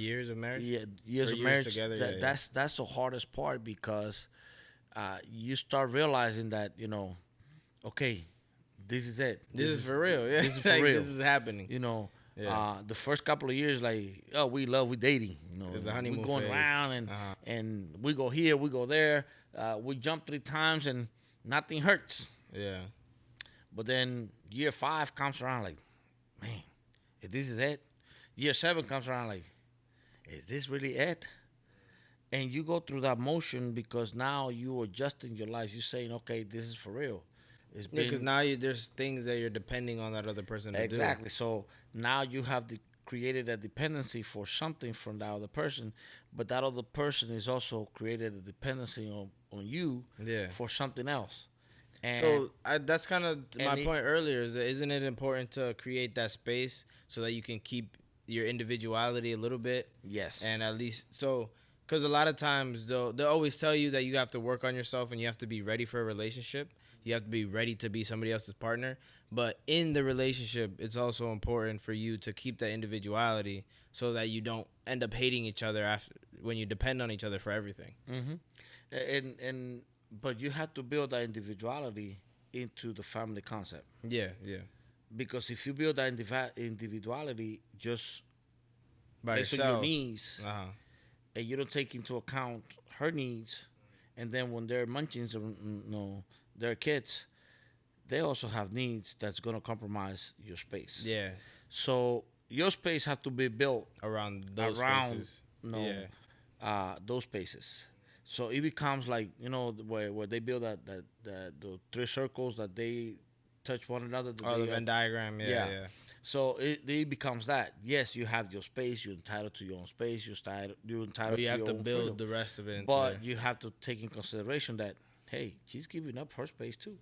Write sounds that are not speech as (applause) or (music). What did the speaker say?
years of marriage. yeah, years Or of years marriage. together, that- yeah, yeah. That's that's the hardest part because uh, you start realizing that you know, okay, this is it. This, is, for real. Yeah, This is (laughs) for Like, real. This is happening. You know, Yeah. uh, the first couple of years, like, oh, we love, we dating. You know, The honeymoon we going phase. around and Uh-huh. and we go here, we go there. Uh, we jump three times and nothing hurts. Yeah. But then year five comes around, like, man, if this is it. Year seven comes around, like, is this really it? And you go through that motion because now you're adjusting your life. You're saying, okay, this is for real. It's because been- now you, there's things that you're depending on that other person to do. Exactly. So now you have the, created a dependency for something from that other person, but that other person is also created a dependency on, on you Yeah. for something else. And So I, that's kind of my it- point earlier. Is that isn't it important to create that space so that you can keep your individuality a little bit yes, and at least so because a lot of times they'll they'll always tell you that you have to work on yourself and you have to be ready for a relationship. You have to be ready to be somebody else's partner. But in the relationship, it's also important for you to keep that individuality so that you don't end up hating each other after when you depend on each other for everything. hmm and and but you have to build that individuality into the family concept Yeah, yeah. Because if you build that indivi- individuality just By based on your yourself. needs Uh huh. and you don't take into account her needs, and then when they're munchings or mm, no, they're kids, they also have needs that's gonna compromise your space. Yeah. So your space has to be built Around those around spaces. no Yeah. uh, those spaces. So it becomes like you know where where they build that that, that the three circles that they touch one another. that Oh, the Venn diagram. Yeah, Yeah. yeah. So it, it becomes that. Yes, you have your space. You're entitled to your own space. You're entitled. You're entitled. But you to have to build freedom. the rest of it But there. you have to take in consideration that hey, she's giving up her space too.